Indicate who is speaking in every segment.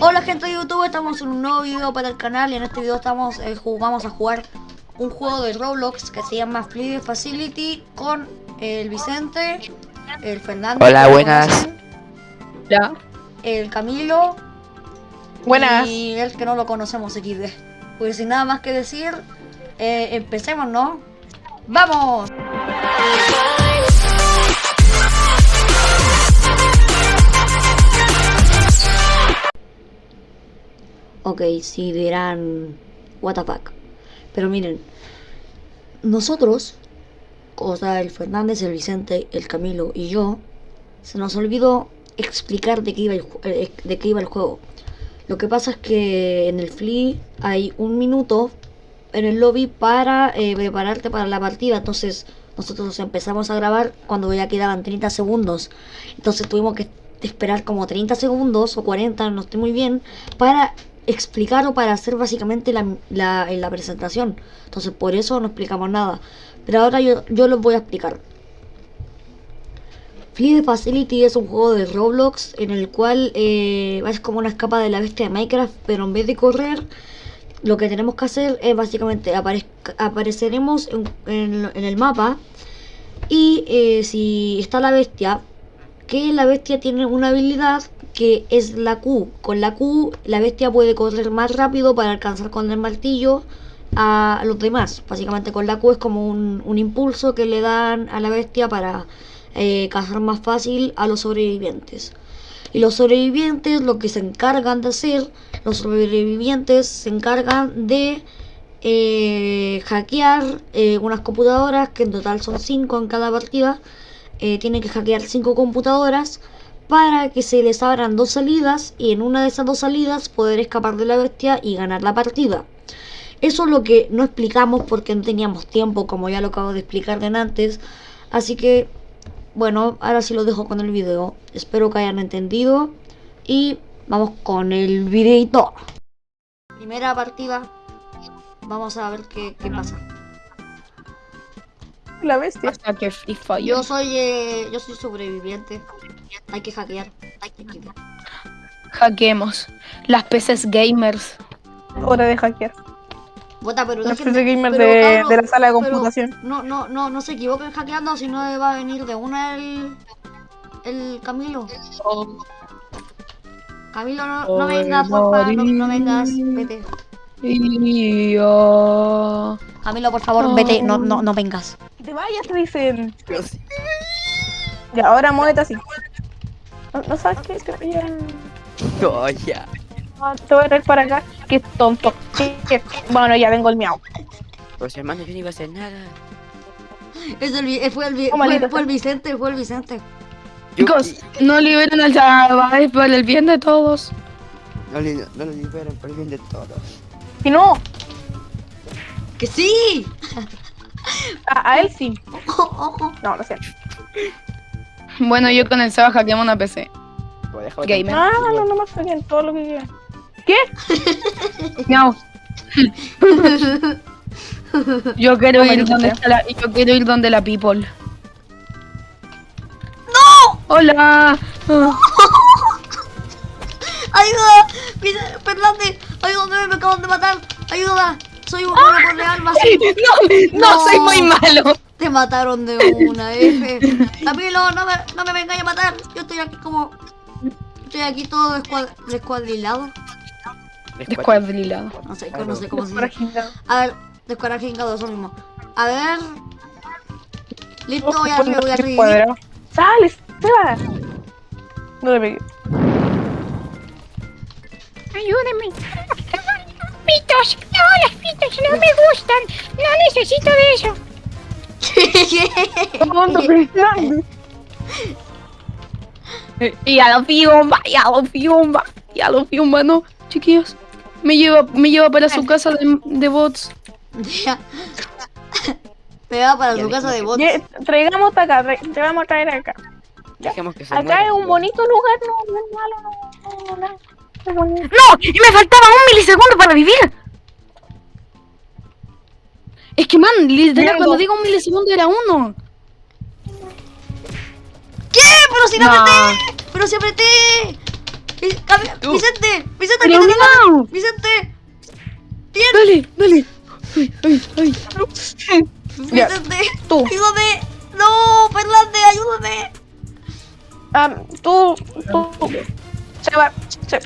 Speaker 1: Hola gente de YouTube, estamos en un nuevo video para el canal y en este video estamos eh, vamos a jugar un juego de Roblox que se llama Fluid Facility con el Vicente, el Fernando.
Speaker 2: Hola, buenas.
Speaker 1: Ya. El Camilo.
Speaker 3: Buenas.
Speaker 1: Y el que no lo conocemos XD. Pues sin nada más que decir, eh, empecemos, ¿no? ¡Vamos! Ok, si dirán, what the fuck. Pero miren, nosotros, o sea, el Fernández, el Vicente, el Camilo y yo, se nos olvidó explicar de qué iba el, eh, de qué iba el juego. Lo que pasa es que en el Flea hay un minuto en el lobby para eh, prepararte para la partida. Entonces nosotros empezamos a grabar cuando ya quedaban 30 segundos. Entonces tuvimos que esperar como 30 segundos o 40, no estoy muy bien, para explicar o para hacer básicamente la, la, la presentación. Entonces por eso no explicamos nada. Pero ahora yo, yo los voy a explicar. Fleet Facility es un juego de Roblox en el cual eh, es como una escapa de la bestia de Minecraft, pero en vez de correr, lo que tenemos que hacer es básicamente apareceremos en, el mapa y eh, si está la bestia, que la bestia tiene una habilidad que es la Q. Con la Q la bestia puede correr más rápido para alcanzar con el martillo a los demás. Básicamente con la Q es como un, impulso que le dan a la bestia para eh, cazar más fácil a los sobrevivientes. Y los sobrevivientes lo que se encargan de hacer, los sobrevivientes se encargan de eh, hackear eh, unas computadoras, que en total son 5 en cada partida. Tienen que hackear 5 computadoras para que se les abran dos salidas y en una de esas dos salidas poder escapar de la bestia y ganar la partida. Eso es lo que no explicamos porque no teníamos tiempo, como ya lo acabo de explicar de antes. Así que, bueno, ahora sí lo dejo con el video. Espero que hayan entendido. Y vamos con el videito. Primera partida. Vamos a ver qué, qué pasa
Speaker 3: la bestia.
Speaker 2: Hasta que
Speaker 1: Yo soy, eh, yo soy sobreviviente. Hay que hackear. Hay que
Speaker 2: Hackeemos. Las peces gamers.
Speaker 3: Hora de hackear.
Speaker 1: Bota, pero
Speaker 3: Las peces gamers de, de, la sala de computación.
Speaker 1: No, no, no, no se equivoquen hackeando, si no va a venir de una el, el Camilo. Oh. Camilo, no, no vengas, porfa, no, no vengas, vete. Camilo, por favor, vete, no, no, no vengas.
Speaker 3: Te vayas, te dicen. Ya, ahora muévete así. No, sabes qué, te
Speaker 2: ya. No, ya.
Speaker 3: te voy a traer para acá. Qué tonto. Bueno, ya vengo el miau.
Speaker 2: Pues hermano, yo no iba a hacer nada.
Speaker 1: Es el, fue, el, fue, fue el Vicente, fue el Vicente.
Speaker 2: Chicos, no liberen al chaval por el bien de todos.
Speaker 4: No, no lo liberen por el bien de todos.
Speaker 3: Si no.
Speaker 1: ¡Que sí!
Speaker 3: A, él sí. No, lo sé.
Speaker 2: Bueno, yo con el Seba hackeamos una PC.
Speaker 3: Gamer. Ah, no, no me bien todo lo que quieran. ¿Qué?
Speaker 2: No. yo quiero ir donde está la, yo quiero ir donde la people.
Speaker 1: ¡No!
Speaker 2: Hola.
Speaker 1: ¡Ayuda! Fernández, ayúdame, me acaban de matar. Ayuda. Soy un.
Speaker 2: No, no, soy muy malo.
Speaker 1: Te mataron de una, F. Camilo, no me, no me vengáis a matar. Yo estoy aquí como... Estoy aquí todo descuadrilado.
Speaker 2: Descuadrilado.
Speaker 1: No sé, no sé cómo se dice. A ver, descuadrilado, eso mismo. A ver... Listo, voy a, voy a seguir.
Speaker 3: ¡Sale, Seba! No le pegué.
Speaker 5: Ayúdenme. Pitos. No, las pitos no me gustan. No necesito de eso.
Speaker 2: y a la fiumba, y a la fiumba, y a la fiumba, no, chiquillos. Me lleva, me lleva para su casa de, de bots.
Speaker 1: me va para su casa de bots.
Speaker 3: traigamos acá, te vamos a traer acá. acá es un bonito lugar, no, no es malo, no, no, no. ¡No!
Speaker 2: ¡Y me faltaba un milisegundo para vivir! Es que, man, literal, cuando digo un milisegundo era uno.
Speaker 1: ¿Qué? ¡Pero si no, apreté! ¡Pero si apreté! Vicente, Vicente,
Speaker 2: Pero
Speaker 1: que te
Speaker 2: miau.
Speaker 1: Vicente, bien,
Speaker 2: Dale, dale. Ay, ay, ay.
Speaker 1: Vicente,
Speaker 3: tú.
Speaker 1: ayúdame. No, Fernández, ayúdame.
Speaker 3: Ah, tú, tú, se va, se,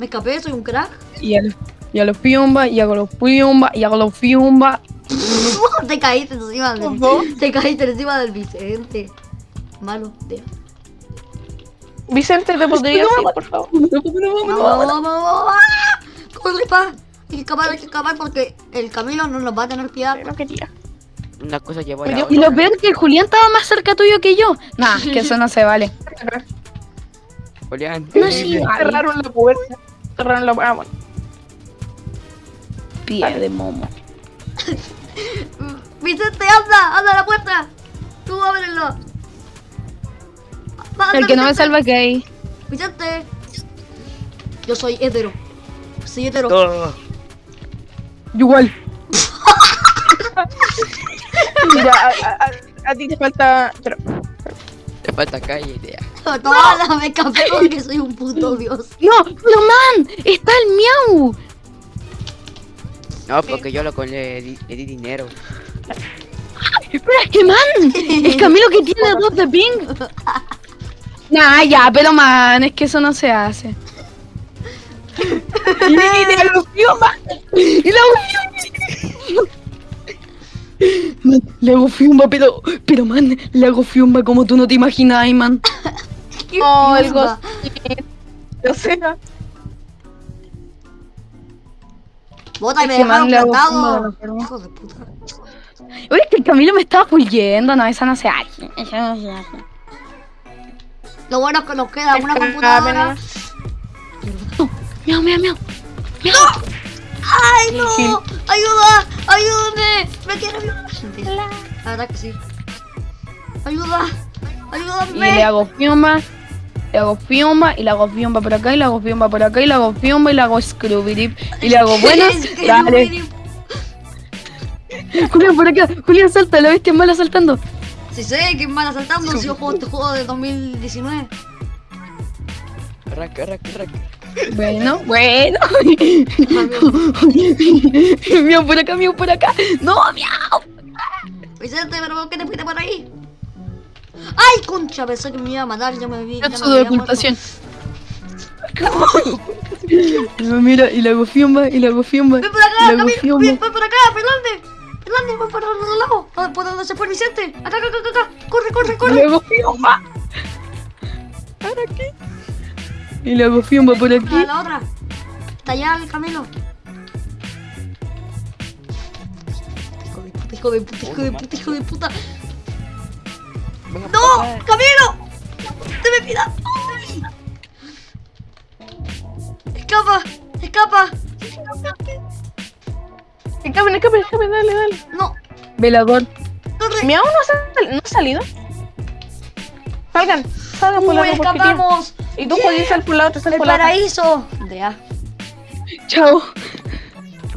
Speaker 1: Me escapé, soy un crack.
Speaker 2: Y a los, y a los fiumba, y hago los fiumba, y hago los fiumba.
Speaker 1: te caíste encima del
Speaker 3: Ojo.
Speaker 1: Te caíste encima del Vicente. Malo, tío.
Speaker 3: Vicente, ¿te podrías ir, por favor?
Speaker 2: No, no, no, no,
Speaker 1: Vamos,
Speaker 2: no.
Speaker 1: vamos, vamos. ¡Ah! Corre, pa. Hay que escapar, hay que escapar porque el Camilo no nos va a tener piedad.
Speaker 3: No quería.
Speaker 4: Una cosa llevó a la
Speaker 2: Y lo peor que el Julián estaba más cerca tuyo que yo. Nah, que eso no se vale.
Speaker 4: Julián.
Speaker 2: No, sí, vale.
Speaker 3: Cerraron la puerta. Cerraron la. Ah, bueno.
Speaker 2: Pie de momo.
Speaker 1: Vicente, anda, anda a la puerta. Tú ábrelo. Va, anda,
Speaker 2: El que no me
Speaker 1: Vicente.
Speaker 2: salva que hay.
Speaker 1: Vicente. Yo soy hetero. Soy hetero.
Speaker 4: Todo.
Speaker 2: Igual.
Speaker 3: Mira, a, a- a- a ti te falta. Pero,
Speaker 4: Te falta calle, idea.
Speaker 1: Toma, me escapé porque soy un puto dios.
Speaker 2: No, pero man, está el miau.
Speaker 4: No, porque yo lo con le di, le di dinero.
Speaker 2: Pero es que man, es Camilo que tiene dos de ping. Nah, ya, pero man, es que eso no se hace. Y le hago fiumba. Y le hago fiumba. Man, le hago fiumba, pero, pero man, le hago fiumba como tú no te imaginas, man.
Speaker 1: ¿Qué
Speaker 3: Oh, el o sea,
Speaker 1: Bota y me dejaron plantado. Hijo de puta.
Speaker 2: Oye, es que el Camilo me estaba huyendo, no, eso no se hace. Eso no se hace.
Speaker 1: Lo bueno es que nos queda una computadora.
Speaker 2: Miau, miau, miau.
Speaker 1: ¡Ay, no! ¡Ayuda! ¡Ayúdame! ¡Me quiero! Mentira. La verdad que sí. ¡Ayuda!
Speaker 2: Y
Speaker 1: ¡Ayúdame!
Speaker 2: le hago fiumba, le hago fiumba, y le hago fiumba por acá, y le hago fiumba por acá, y le hago fiumba, y le hago scrooby y le hago buenas. Dale. Julián, por acá. Julián, salta, la bestia mala saltando.
Speaker 1: Si sé que es mal asaltando si yo juego este juego de 2019.
Speaker 4: Arranca, arranca, arranca.
Speaker 2: Bueno, bueno. miau por acá, miau por acá. No, miau.
Speaker 1: Vicente, ¿pero por qué te fuiste por ahí? ¡Ay, concha! Pensé que me iba a matar, ya me vi.
Speaker 2: Método de ocultación. Mira, y le hago fiumba, y le hago fiumba.
Speaker 1: ¡Ven por acá, Camilo! ¡Ven, por acá, Fernández! ¡Fernández, ven por el lado! ¿Por- ¿Por dónde se fue Vicente? ¡Acá, acá, acá, acá! ¡Corre, corre, corre!
Speaker 2: le hago fiumba. ¿Para qué? Y le hago fiumba por aquí.
Speaker 1: la otra. Está allá el Camilo. Hijo de puta, hijo de puta, hijo de puta.
Speaker 4: Venga,
Speaker 1: ¡No! ¡Camilo! ¡Te me pida! ¡Escapa! ¡Escapa!
Speaker 3: Escapen, escapen, escapen, dale, dale.
Speaker 1: ¡No!
Speaker 2: Velador.
Speaker 1: ¡Corre!
Speaker 3: ¿Mi aún no, ha sal- no ha salido? Salgan, salgan por la
Speaker 1: ¡Uy,
Speaker 3: otra porque
Speaker 1: escapamos!
Speaker 3: Y tú, Joaquín, sal por la otra, sal
Speaker 1: ¡El
Speaker 3: por la otra.
Speaker 1: paraíso!
Speaker 2: Chao.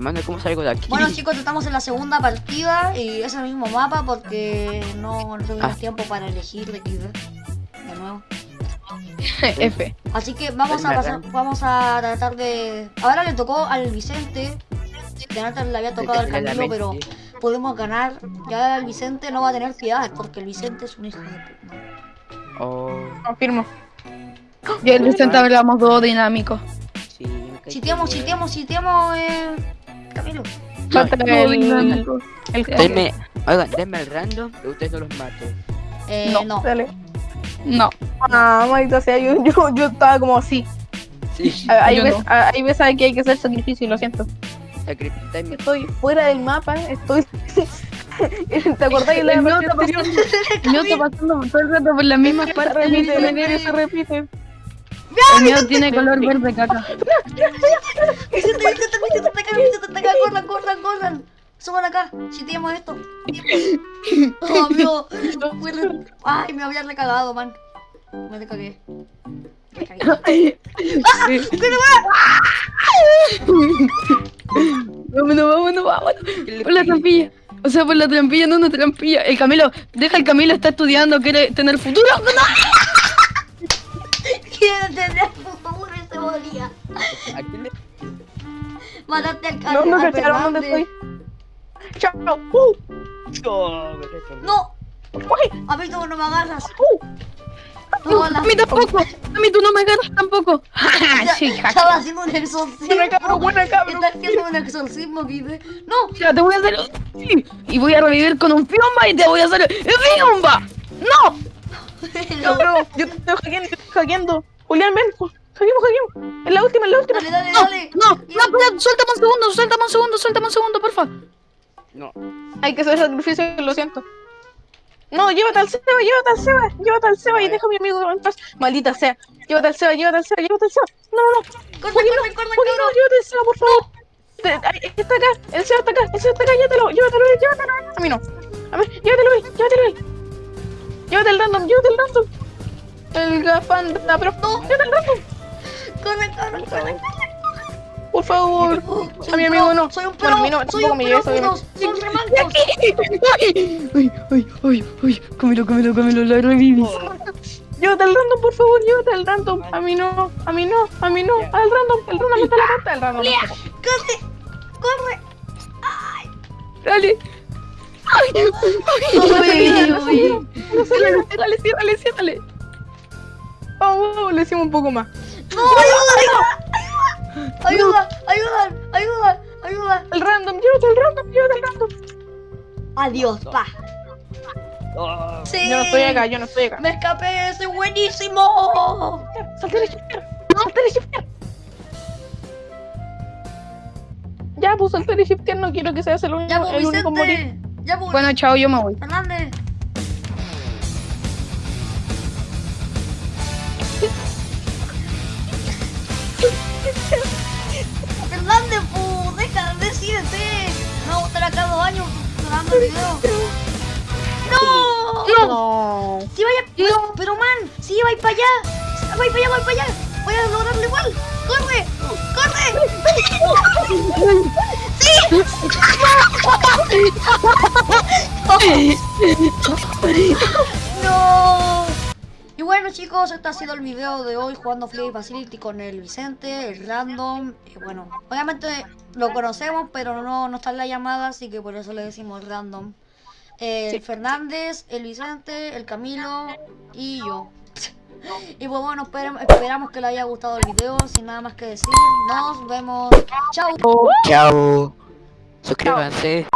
Speaker 4: Hermano, ¿cómo salgo de aquí?
Speaker 1: Bueno chicos, estamos en la segunda partida y es el mismo mapa porque no, no tuvimos
Speaker 4: Ah.
Speaker 1: tiempo para elegir de XD de nuevo.
Speaker 2: F.
Speaker 1: Así que vamos a pasar, vamos a tratar de. Ahora le tocó al Vicente. De antes le había tocado al Camilo, pero podemos ganar. Ya el Vicente no va a tener piedad porque el Vicente es un hijo de puta.
Speaker 4: Oh,
Speaker 3: Confirmo.
Speaker 2: Y el Vicente hablamos dos dinámicos.
Speaker 4: sí.
Speaker 1: Chiteamos, chiteamos, chiteamos, eh. Camilo.
Speaker 3: Falta
Speaker 2: Dos
Speaker 3: el,
Speaker 2: dinámicos.
Speaker 3: el
Speaker 4: Denme, oigan, denme el random y ustedes no los mato.
Speaker 1: Eh,
Speaker 2: No.
Speaker 1: no.
Speaker 3: Dale.
Speaker 2: No.
Speaker 3: Ah, maldita sea, yo, yo, yo estaba como así.
Speaker 4: Sí,
Speaker 3: Ah, Hay
Speaker 2: Yo
Speaker 3: veces,
Speaker 2: no.
Speaker 3: ah, hay veces que hay que hacer sacrificio, lo siento.
Speaker 4: sacrificarme.
Speaker 3: Estoy fuera del mapa, estoy... ¿Te acordás de la
Speaker 2: El está? Yo estoy pasando todo el rato por las mismas
Speaker 3: Se
Speaker 2: partes.
Speaker 3: repite, el enero se repite.
Speaker 2: El mío tiene color verde caca.
Speaker 1: Vicente, Vicente, Vicente, está acá, Vicente, está acá, corran, corran, corran. Suban acá, chiteamos esto. Oh, amigo. Ay, me había recagado, man. Me recagué. Me cagué.
Speaker 2: Vámonos, vámonos, vámonos. Por la trampilla. O sea, por la trampilla, no una trampilla. El Camilo, deja el Camilo, está estudiando, quiere tener futuro. ¡No!
Speaker 1: Ya.
Speaker 4: ¿A quién le-
Speaker 1: Mataste al
Speaker 3: No, no
Speaker 1: al
Speaker 3: cacharon dónde
Speaker 1: Fernández.
Speaker 3: estoy. Chao. Uh,
Speaker 4: No.
Speaker 1: No,
Speaker 3: uy,
Speaker 1: a mí tú no me agarras.
Speaker 3: uh.
Speaker 1: No, la-
Speaker 2: A mí tampoco. A mí tú no me agarras tampoco.
Speaker 1: Ya-
Speaker 2: sí, ja.
Speaker 1: Estaba haciendo un exorcismo.
Speaker 3: Buena cabro, buena cabro.
Speaker 1: Está haciendo un exorcismo, Guide. No,
Speaker 2: Ya te voy a hacer. Y voy a revivir con un fiumba y te voy a hacer. ¡Fiumba! ¡No!
Speaker 3: Cabrón, yo te estoy hackeando, te estoy hackeando. Julián, ven. Hackeemos, hackeemos. Es la última, es la última.
Speaker 1: dale, dale,
Speaker 2: No,
Speaker 1: dale.
Speaker 2: no, no, suéltame un segundo, suéltame un segundo, suéltame un segundo, porfa.
Speaker 4: No.
Speaker 3: Hay que hacer sacrificio, lo siento. No, llévate al Seba, llévate al Seba, llévate al Seba y deja a mi amigo en paz. Maldita sea. Llévate al Seba, llévate al Seba, llévate al Seba. No, no, no.
Speaker 1: Corre,
Speaker 3: Joaquín, no, llévate al Seba, por favor. Te- ay, Está acá, el Seba está acá, el Seba está acá, llévatelo, llévatelo, llévatelo. A mí no. A ver, llévatelo, llévatelo. Llévate el random, llévate el random. El gafanda, pero no, llévate el random.
Speaker 1: Corre, corre, corre.
Speaker 3: Por favor.
Speaker 1: Oh,
Speaker 3: A mi amigo no.
Speaker 1: Soy un pro,
Speaker 3: Bueno, a mí no,
Speaker 1: soy un
Speaker 3: me lleves, obviamente.
Speaker 1: putos, son remancos.
Speaker 2: Ay, ay, ay, ay, ay, cómelo, cómelo, cómelo, la revivis.
Speaker 3: Llévate al random, por favor, llévate al random. A mí no, a mí no, a mí no. Al random, el random está la puerta, el random. la.
Speaker 1: Corre, corre.
Speaker 2: Dale. Ay, ay, ay, ay.
Speaker 3: No se le
Speaker 2: Ciérrale, ciérrale, ciérrale.
Speaker 3: Vamos, vamos, le decimos un poco más.
Speaker 1: No, ayuda, ayuda, ayuda, ayuda, ayuda.
Speaker 3: El random, llévate al random, llévate al random.
Speaker 1: Adiós, pa.
Speaker 4: Oh,
Speaker 1: Sí.
Speaker 3: Yo no estoy acá, yo no estoy acá.
Speaker 1: Me escapé, soy buenísimo.
Speaker 3: Salté de shifter. Salté de shifter. Ya, pues salté de shifter, no quiero que seas el
Speaker 1: Ya, pues,
Speaker 3: el único morir.
Speaker 1: Ya, pues,
Speaker 2: Bueno, chao, yo me voy.
Speaker 1: Fernández, años grabando el video. ¡No!
Speaker 3: No.
Speaker 1: Si vaya, pero, pero man, si vais para allá, vais para allá, vais para allá, voy a lograrlo igual. ¡Corre! ¡Corre! ¡Sí! ¡No! Y bueno chicos, este ha sido el video de hoy jugando Flip Facility con el Vicente, el Random. Y bueno, obviamente lo conocemos, pero no, no está en la llamada, así que por eso le decimos Random. El
Speaker 3: Sí.
Speaker 1: Fernández, el Vicente, el Camilo y yo. Y pues bueno, esperamos que les haya gustado el video. Sin nada más que decir, nos vemos. Chao.
Speaker 4: Chao. Suscríbanse.